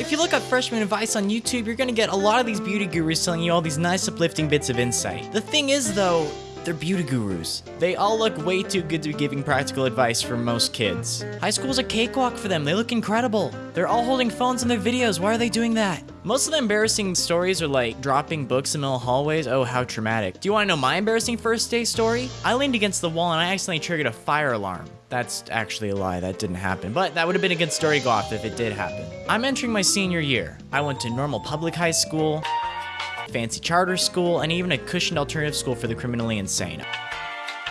If you look up freshman advice on YouTube, you're gonna get a lot of these beauty gurus telling you all these nice uplifting bits of insight. The thing is though, they're beauty gurus. They all look way too good to be giving practical advice for most kids. High school's a cakewalk for them. They look incredible. They're all holding phones in their videos. Why are they doing that? Most of the embarrassing stories are like dropping books in middle hallways. Oh, how traumatic. Do you want to know my embarrassing first day story? I leaned against the wall and I accidentally triggered a fire alarm. That's actually a lie, that didn't happen, but that would have been a good story to go off if it did happen. I'm entering my senior year. I went to normal public high school, fancy charter school, and even a cushioned alternative school for the criminally insane.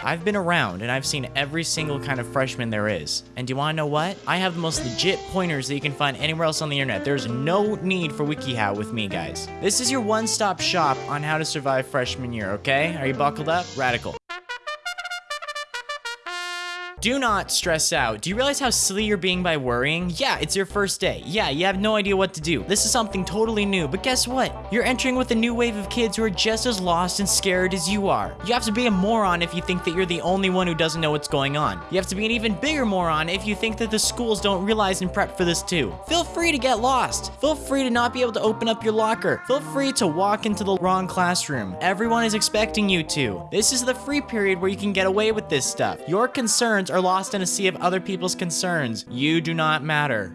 I've been around and I've seen every single kind of freshman there is. And do you want to know what? I have the most legit pointers that you can find anywhere else on the internet. There's no need for WikiHow with me, guys. This is your one-stop shop on how to survive freshman year, okay? Are you buckled up? Radical. Do not stress out. Do you realize how silly you're being by worrying? Yeah, it's your first day. Yeah, you have no idea what to do. This is something totally new, but guess what? You're entering with a new wave of kids who are just as lost and scared as you are. You have to be a moron if you think that you're the only one who doesn't know what's going on. You have to be an even bigger moron if you think that the schools don't realize and prep for this too. Feel free to get lost. Feel free to not be able to open up your locker. Feel free to walk into the wrong classroom. Everyone is expecting you to. This is the free period where you can get away with this stuff. Your concerns are lost in a sea of other people's concerns. You do not matter.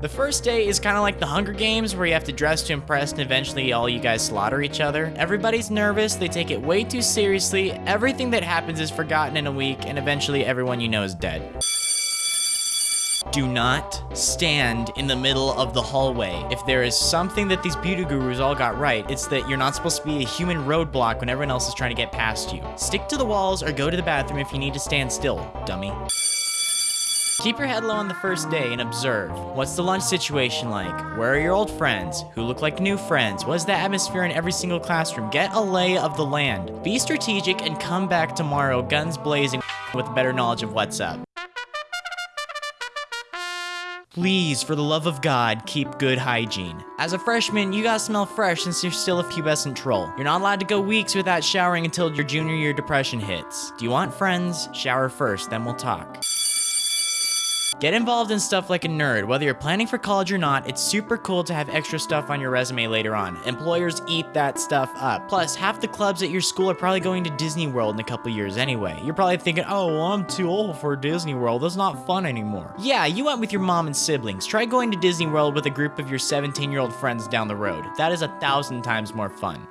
The first day is kind of like the Hunger Games where you have to dress to impress and eventually all you guys slaughter each other. Everybody's nervous, they take it way too seriously, everything that happens is forgotten in a week, and eventually everyone you know is dead. Do not stand in the middle of the hallway. If there is something that these beauty gurus all got right, it's that you're not supposed to be a human roadblock when everyone else is trying to get past you. Stick to the walls or go to the bathroom if you need to stand still, dummy. Keep your head low on the first day and observe. What's the lunch situation like? Where are your old friends? Who look like new friends? What is the atmosphere in every single classroom? Get a lay of the land. Be strategic and come back tomorrow guns blazing with better knowledge of what's up. Please, for the love of God, keep good hygiene. As a freshman, you gotta smell fresh since you're still a pubescent troll. You're not allowed to go weeks without showering until your junior year depression hits. Do you want friends? Shower first, then we'll talk. Get involved in stuff like a nerd. Whether you're planning for college or not, it's super cool to have extra stuff on your resume later on. Employers eat that stuff up. Plus, half the clubs at your school are probably going to Disney World in a couple years anyway. You're probably thinking, oh, well, I'm too old for Disney World. That's not fun anymore. Yeah, you went with your mom and siblings. Try going to Disney World with a group of your 17-year-old friends down the road. That is a thousand times more fun.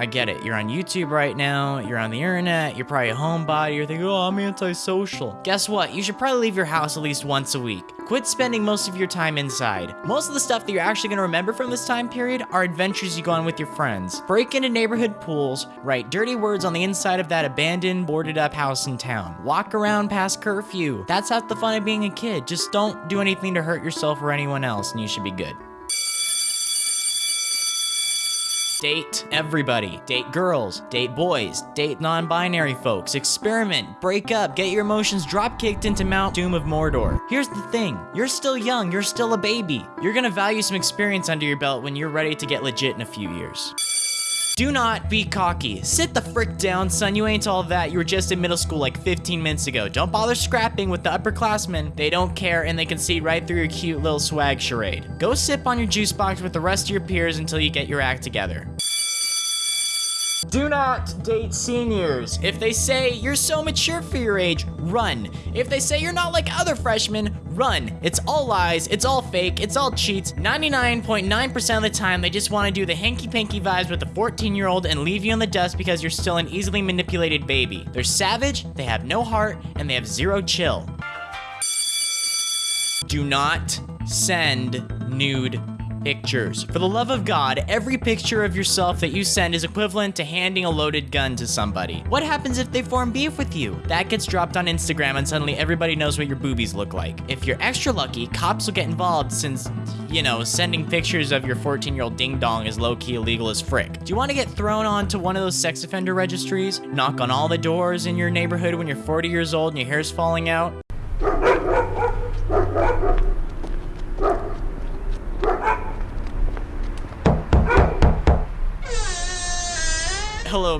I get it. You're on YouTube right now. You're on the internet. You're probably a homebody. You're thinking, oh, I'm antisocial. Guess what? You should probably leave your house at least once a week. Quit spending most of your time inside. Most of the stuff that you're actually going to remember from this time period are adventures you go on with your friends. Break into neighborhood pools, write dirty words on the inside of that abandoned, boarded up house in town. Walk around past curfew. That's half the fun of being a kid. Just don't do anything to hurt yourself or anyone else and you should be good. Date everybody. Date girls. Date boys. Date non-binary folks. Experiment. Break up. Get your emotions drop-kicked into Mount Doom of Mordor. Here's the thing. You're still young. You're still a baby. You're gonna value some experience under your belt when you're ready to get legit in a few years. Do not be cocky. Sit the frick down, son. You ain't all that. You were just in middle school like 15 minutes ago. Don't bother scrapping with the upperclassmen. They don't care and they can see right through your cute little swag charade. Go sip on your juice box with the rest of your peers until you get your act together. Do not date seniors. If they say you're so mature for your age, run. If they say you're not like other freshmen, run. It's all lies, it's all fake, it's all cheats. 99.9% of the time, they just want to do the hanky-panky vibes with a 14-year-old and leave you in the dust because you're still an easily manipulated baby. They're savage, they have no heart, and they have zero chill. Do not send nude pictures. For the love of God, every picture of yourself that you send is equivalent to handing a loaded gun to somebody. What happens if they form beef with you? That gets dropped on Instagram and suddenly everybody knows what your boobies look like. If you're extra lucky, cops will get involved since, you know, sending pictures of your 14-year-old ding-dong is low-key illegal as frick. Do you want to get thrown onto one of those sex offender registries? Knock on all the doors in your neighborhood when you're 40 years old and your hair's falling out?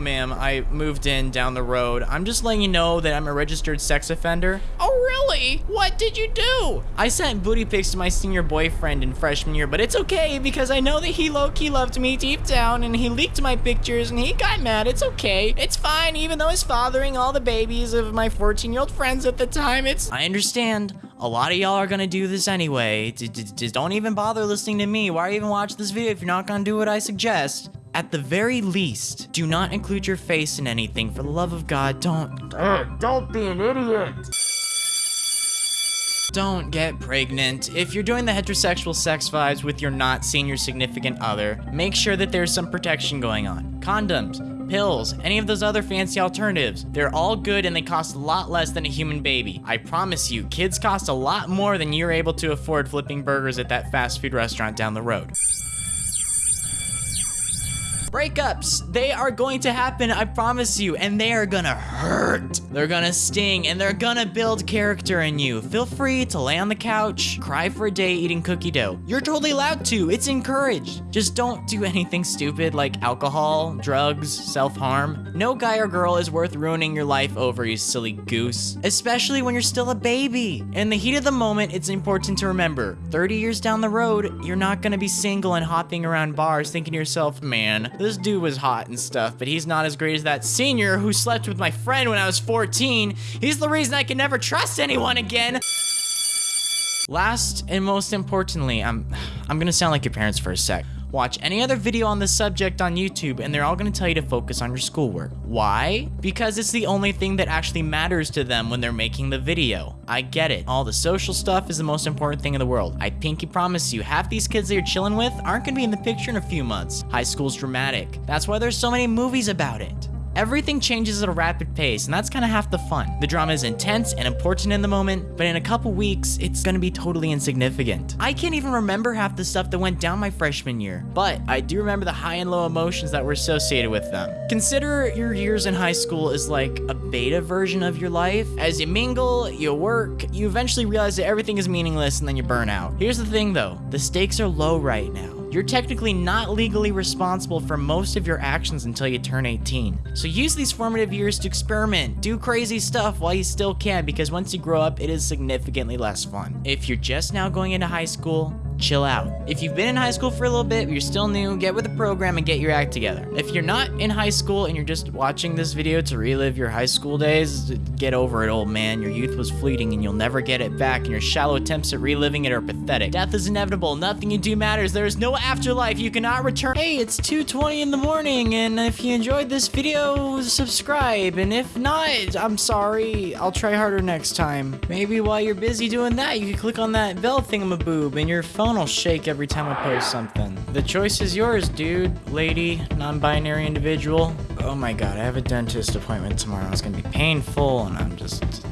Ma'am. I moved in down the road. I'm just letting you know that I'm a registered sex offender. Oh, really? what did you do? I sent booty pics to my senior boyfriend in freshman year, but it's okay because I know that he low-key loved me deep down and he leaked my pictures and he got mad. It's okay. It's fine, even though he's fathering all the babies of my 14-year-old friends at the time. It's... I understand. A lot of y'all are gonna do this anyway. Just don't even bother listening to me. Why even watch this video if you're not gonna do what I suggest? At the very least, do not include your face in anything. For the love of God, don't. don't be an idiot. Don't get pregnant. If you're doing the heterosexual sex vibes with your not senior significant other, make sure that there's some protection going on. Condoms, pills, any of those other fancy alternatives. They're all good and they cost a lot less than a human baby. I promise you, kids cost a lot more than you're able to afford flipping burgers at that fast food restaurant down the road. Breakups, they are going to happen, I promise you, and they are gonna hurt. They're gonna sting, and they're gonna build character in you. Feel free to lay on the couch, cry for a day eating cookie dough. You're totally allowed to, it's encouraged. Just don't do anything stupid like alcohol, drugs, self-harm. No guy or girl is worth ruining your life over, you silly goose. Especially when you're still a baby. In the heat of the moment, it's important to remember, 30 years down the road, you're not gonna be single and hopping around bars thinking to yourself, man, this dude was hot and stuff, but he's not as great as that senior who slept with my friend when I was 14. He's the reason I can never trust anyone again. Last and most importantly, I'm I'm gonna sound like your parents for a sec. Watch any other video on this subject on YouTube and they're all gonna tell you to focus on your schoolwork. Why? Because it's the only thing that actually matters to them when they're making the video. I get it. All the social stuff is the most important thing in the world. I pinky promise you, half these kids that you're chilling with aren't gonna be in the picture in a few months. High school's dramatic. That's why there's so many movies about it. Everything changes at a rapid pace, and that's kind of half the fun. The drama is intense and important in the moment, but in a couple weeks, it's gonna be totally insignificant. I can't even remember half the stuff that went down my freshman year, but I do remember the high and low emotions that were associated with them. Consider your years in high school as like a beta version of your life. As you mingle, you work, you eventually realize that everything is meaningless and then you burn out. Here's the thing though, the stakes are low right now. You're technically not legally responsible for most of your actions until you turn 18. So use these formative years to experiment, do crazy stuff while you still can because once you grow up, it is significantly less fun. If you're just now going into high school, chill out. If you've been in high school for a little bit, you're still new, get with the program and get your act together. If you're not in high school and you're just watching this video to relive your high school days, get over it, old man. Your youth was fleeting and you'll never get it back, and your shallow attempts at reliving it are pathetic. Death is inevitable. Nothing you do matters. There is no afterlife. You cannot return. Hey, it's 2.20 in the morning, and if you enjoyed this video, subscribe. And if not, I'm sorry. I'll try harder next time. Maybe while you're busy doing that, you can click on that bell thingamaboob, and your phone will shake every time I post something. The choice is yours, dude, lady, non-binary individual. Oh my god, I have a dentist appointment tomorrow. It's gonna be painful, and I'm just